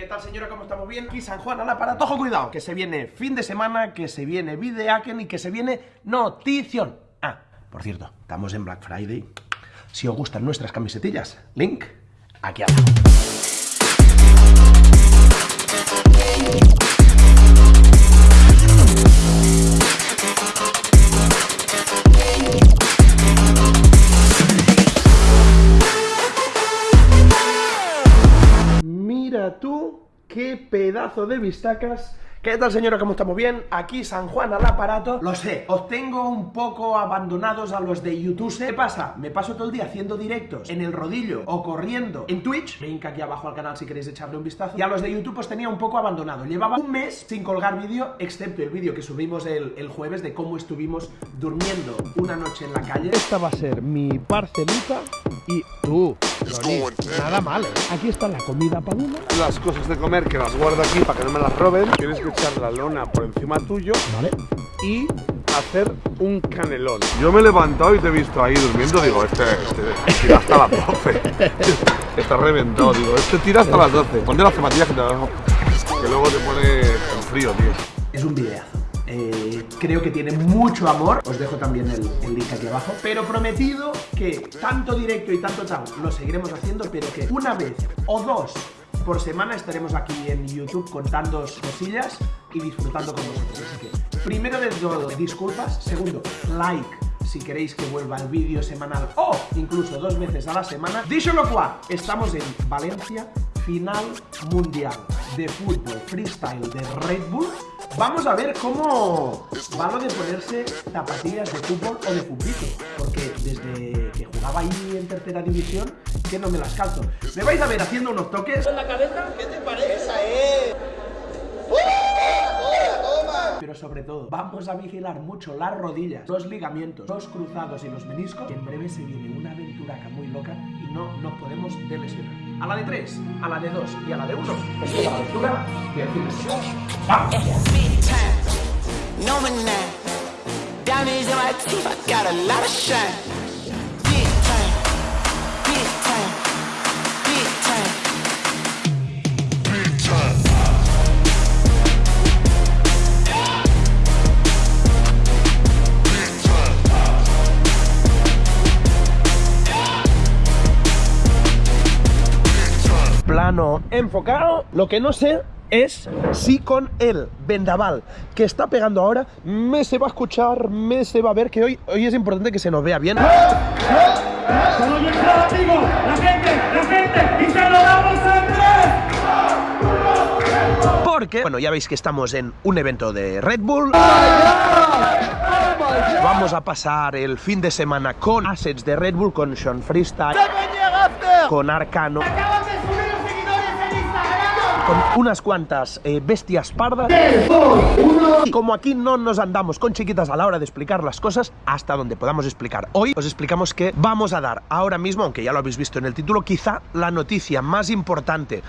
¿Qué tal señora? ¿Cómo estamos? ¿Bien? Aquí San Juan al aparato. Ojo, cuidado, que se viene fin de semana, que se viene videaken y que se viene notición. Ah, por cierto, estamos en Black Friday. Si os gustan nuestras camisetillas, link aquí abajo. Qué pedazo de vistacas. ¿Qué tal señora? ¿Cómo estamos? ¿Bien? Aquí San Juan al aparato. Lo sé, os tengo un poco abandonados a los de YouTube. ¿Qué pasa? Me paso todo el día haciendo directos en el rodillo o corriendo en Twitch. Link aquí abajo al canal si queréis echarle un vistazo. Y a los de YouTube os tenía un poco abandonado. Llevaba un mes sin colgar vídeo, excepto el vídeo que subimos el, el jueves de cómo estuvimos durmiendo una noche en la calle. Esta va a ser mi parcelita y tú, Loni, nada mal, ¿eh? Aquí está la comida para una. las cosas de comer que las guardo aquí para que no me las roben. Tienes que echar la lona por encima tuyo Vale. y hacer un canelón. Yo me he levantado y te he visto ahí durmiendo. Digo, este, este tira hasta las 12. Está reventado. Digo, este tira hasta las 12. Ponte las zapatillas que te Que luego te pone en frío, tío. Es un videazo. Eh, creo que tiene mucho amor. Os dejo también el, el link aquí abajo. Pero prometido que tanto directo y tanto tal lo seguiremos haciendo, pero que una vez o dos por semana estaremos aquí en YouTube contando cosillas y disfrutando con vosotros. Así que, primero de todo, disculpas. Segundo, like si queréis que vuelva el vídeo semanal o incluso dos veces a la semana. Dicho lo cual, estamos en Valencia, final mundial de fútbol freestyle de Red Bull. Vamos a ver cómo va lo de ponerse zapatillas de fútbol o de fútbito, porque desde que jugaba ahí en tercera división, que no me las calzo. Me vais a ver haciendo unos toques. en la cabeza? ¿Qué te parece? Esa es. Pero sobre todo, vamos a vigilar mucho las rodillas, los ligamentos, los cruzados y los meniscos. Que en breve se viene una aventuraca muy loca y no nos podemos lesionar. A la de 3, a la de 2 y a la de 1. Esto es la fin de semana. ¡Vamos! Enfocado. Lo que no sé es si con el vendaval que está pegando ahora me se va a escuchar, me se va a ver, que hoy, hoy es importante que se nos vea bien. ¡La gente! Porque, bueno, ya veis que estamos en un evento de Red Bull. Vamos a pasar el fin de semana con assets de Red Bull, con Sean Freestyle, con Arcano. Con unas cuantas eh, bestias pardas. Y como aquí no nos andamos con chiquitas a la hora de explicar las cosas, hasta donde podamos explicar. Hoy os explicamos que vamos a dar ahora mismo, aunque ya lo habéis visto en el título, quizá la noticia más importante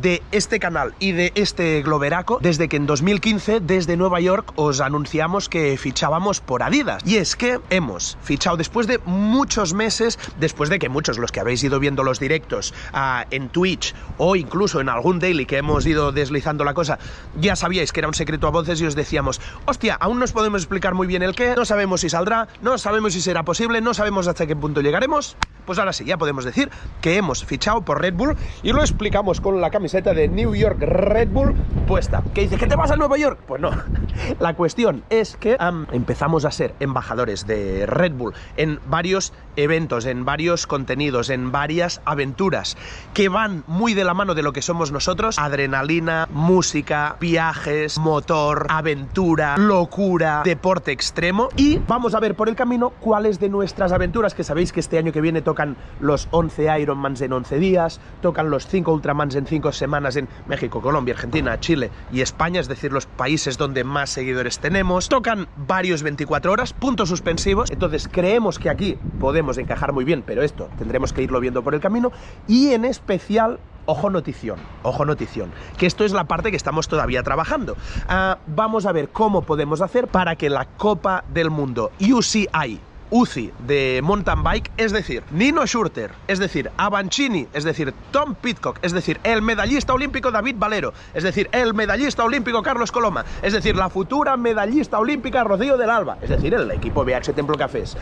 de este canal y de este globeraco, desde que en 2015, desde Nueva York, os anunciamos que fichábamos por Adidas. Y es que hemos fichado después de muchos meses, después de que muchos los que habéis ido viendo los directos ah, en Twitch o incluso en algún daily que hemos ido deslizando la cosa, ya sabíais que era un secreto a voces y os decíamos, hostia, aún no os podemos explicar muy bien el qué, no sabemos si saldrá, no sabemos si será posible, no sabemos hasta qué punto llegaremos. Pues ahora sí, ya podemos decir que hemos fichado por Red Bull y lo explicamos con la camiseta de New York Red Bull puesta. ¿Qué dice? ¿Que te vas a Nueva York? Pues no. La cuestión es que am, empezamos a ser embajadores de Red Bull en varios eventos, en varios contenidos, en varias aventuras que van muy de la mano de lo que somos nosotros. Adrenalina, música, viajes, motor, aventura, locura, deporte extremo. Y vamos a ver por el camino cuáles de nuestras aventuras, que sabéis que este año que viene tocan los 11 Ironmans en 11 días, tocan los 5 Ultramans en 5 semanas en México, Colombia, Argentina, Chile y España, es decir, los países donde más seguidores tenemos. Tocan varios 24 horas, puntos suspensivos. Entonces creemos que aquí podemos encajar muy bien, pero esto tendremos que irlo viendo por el camino. Y en especial Ojo notición, ojo notición, que esto es la parte que estamos todavía trabajando. Ah, vamos a ver cómo podemos hacer para que la Copa del Mundo UCI UCI de mountain bike, es decir, Nino Schurter, es decir, Avancini, es decir, Tom Pitcock, es decir, el medallista olímpico David Valero, es decir, el medallista olímpico Carlos Coloma, es decir, la futura medallista olímpica Rocío del Alba, es decir, el equipo BH Templo Cafés,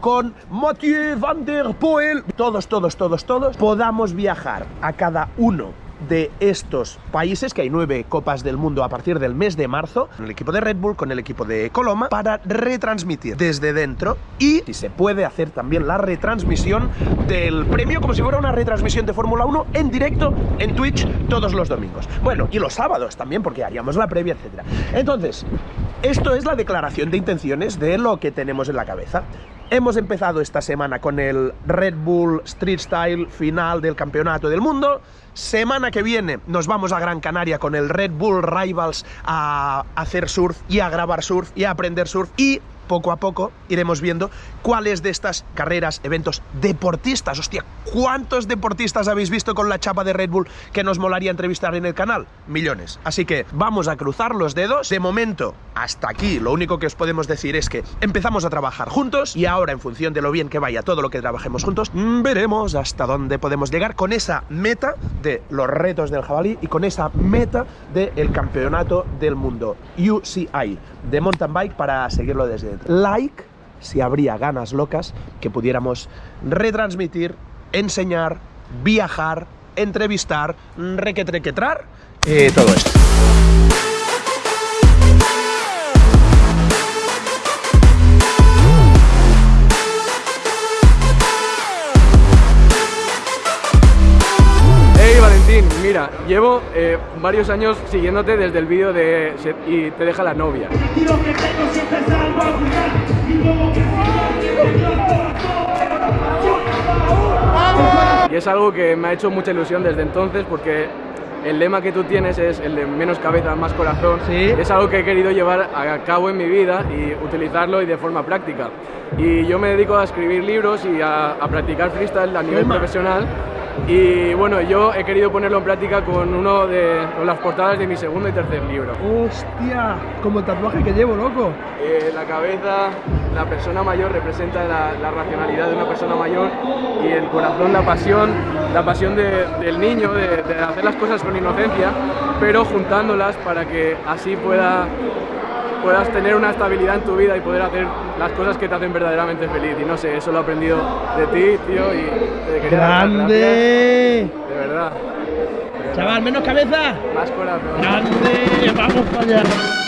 con Mathieu Van der Poel, todos, todos, todos, todos, podamos viajar a cada uno de estos países, que hay nueve copas del mundo a partir del mes de marzo, con el equipo de Red Bull, con el equipo de Coloma, para retransmitir desde dentro y si se puede hacer también la retransmisión del premio como si fuera una retransmisión de Fórmula 1 en directo en Twitch todos los domingos. Bueno, y los sábados también, porque haríamos la previa, etcétera. Entonces, esto es la declaración de intenciones de lo que tenemos en la cabeza. Hemos empezado esta semana con el Red Bull Street Style final del Campeonato del Mundo. Semana que viene nos vamos a Gran Canaria con el Red Bull Rivals a hacer surf y a grabar surf y a aprender surf y poco a poco iremos viendo cuáles de estas carreras, eventos deportistas, hostia, ¿cuántos deportistas habéis visto con la chapa de Red Bull que nos molaría entrevistar en el canal? Millones. Así que vamos a cruzar los dedos. De momento, hasta aquí, lo único que os podemos decir es que empezamos a trabajar juntos y ahora, en función de lo bien que vaya todo lo que trabajemos juntos, mm, veremos hasta dónde podemos llegar con esa meta de los retos del jabalí y con esa meta del campeonato del mundo UCI de mountain bike para seguirlo desde dentro. Like si habría ganas locas que pudiéramos retransmitir, enseñar, viajar, entrevistar, requetrequetrar, eh, todo esto. Llevo eh, varios años siguiéndote desde el vídeo de se- y te deja la novia. y es algo que me ha hecho mucha ilusión desde entonces porque el lema que tú tienes es el de menos cabeza, más corazón. Sí. Es algo que he querido llevar a cabo en mi vida y utilizarlo y de forma práctica. Y yo me dedico a escribir libros y a, a practicar freestyle a nivel profesional. Y bueno, yo he querido ponerlo en práctica con uno de con las portadas de mi segundo y tercer libro. Hostia, como el tatuaje que llevo, loco. Eh, la cabeza, la persona mayor representa la, la racionalidad de una persona mayor y el corazón, la pasión, la pasión de- del niño, de, de hacer las cosas con inocencia, pero juntándolas para que así pueda, puedas tener una estabilidad en tu vida y poder hacer las cosas que te hacen verdaderamente feliz. Y no sé, eso lo he aprendido de ti, tío, y te quería ¡Grande! De verdad. Chaval, menos cabeza. Más corazón. ¡Grande! ¡Vamos para allá!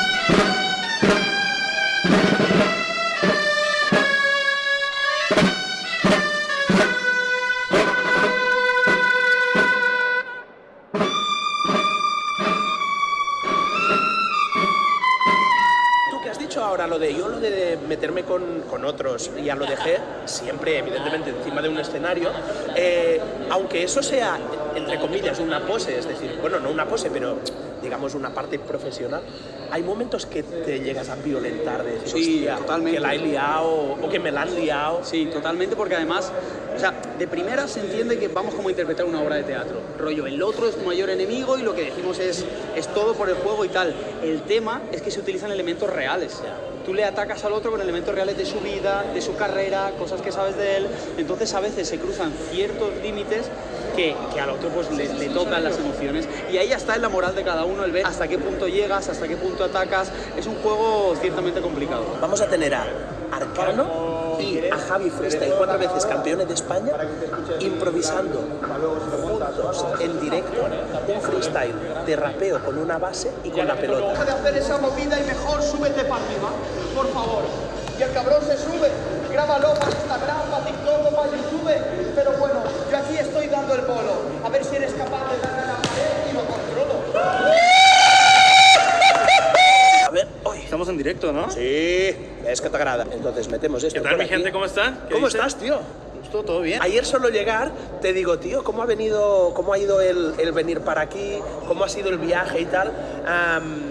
Evidentemente encima de un escenario eh, aunque eso sea entre comillas una pose es decir bueno no una pose pero digamos una parte profesional hay momentos que te llegas a violentar de decir Sí, "Hostia, totalmente. que la he liado o que me la han liado Sí, totalmente, porque además, o sea, de primera se entiende que vamos como a interpretar una obra de teatro. Rollo, el otro es tu mayor enemigo y lo que decimos es, es todo por el juego y tal. El tema es que se utilizan elementos reales. Tú le atacas al otro con elementos reales de su vida, de su carrera, cosas que sabes de él. Entonces a veces se cruzan ciertos límites que, que al otro pues le, le tocan las emociones. Y ahí ya está en la moral de cada uno, el ver hasta qué punto llegas, hasta qué punto atacas. Es un juego ciertamente complicado. Vamos a tener a Arcano y a Javi Freestyle, cuatro veces campeones de España, improvisando juntos en directo un freestyle de rapeo con una base y con la pelota. de hacer esa movida y mejor súbete para arriba, por favor. Y el cabrón se sube, grábalo para Instagram, para TikTok o para YouTube. Estamos en directo, ¿no? Sí, es que te agrada. Entonces metemos esto. ¿Qué tal, por mi aquí. gente? ¿Cómo está? ¿Qué ¿Cómo dice? estás, tío? Justo, todo bien. Ayer solo llegar, te digo, tío, ¿cómo ha venido, cómo ha ido el, el venir para aquí? ¿Cómo ha sido el viaje y tal? Am,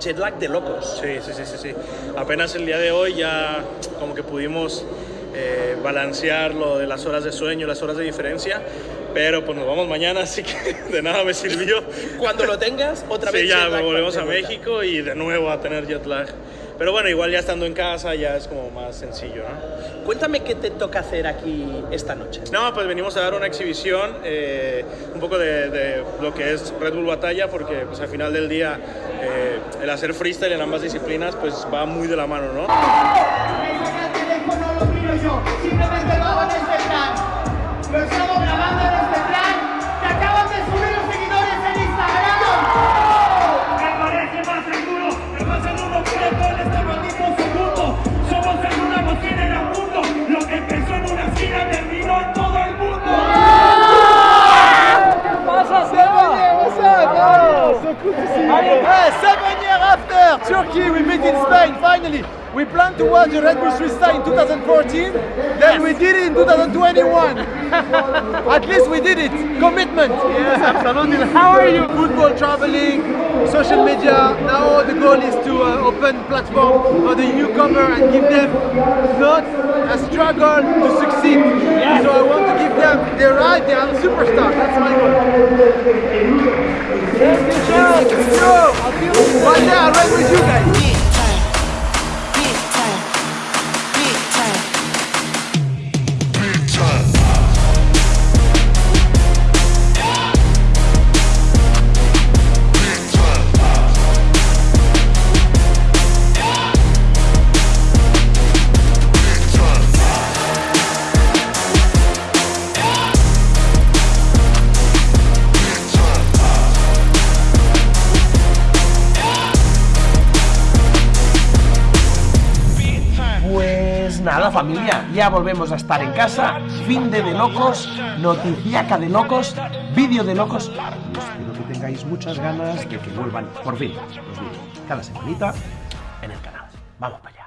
jet lag de locos. Sí, sí, sí, sí, sí. Apenas el día de hoy ya como que pudimos eh, balancear lo de las horas de sueño, las horas de diferencia, pero pues nos vamos mañana, así que de nada me sirvió. Cuando lo tengas, otra vez Sí, ya volvemos a. México y de nuevo a tener jet lag. Pero bueno, igual ya estando en casa ya es como más sencillo, ¿no? Cuéntame qué te toca hacer aquí esta noche. No, pues venimos a dar una exhibición, eh, un poco de, de lo que es Red Bull Batalla, porque pues al final del día eh, el hacer freestyle en ambas disciplinas pues va muy de la mano, ¿no? Turkey, we meet in Spain finally. We planned to watch the Red Bull Freestyle in 2014, then we did it in 2021. At least we did it. Commitment. Yes, absolutely. How are you? Football, traveling, social media. Now the goal is to uh, open platform for the newcomer and give them not a struggle to succeed. So I want to give them the right, they are superstars. That's my goal. You, Charles. Yo, right there. I'll with you guys. Familia, ya volvemos a estar en casa. Fin de de locos, noticiaca de locos, vídeo de locos. Y espero que tengáis muchas ganas de que vuelvan por fin los vídeos cada semanita en el canal. Vamos para allá.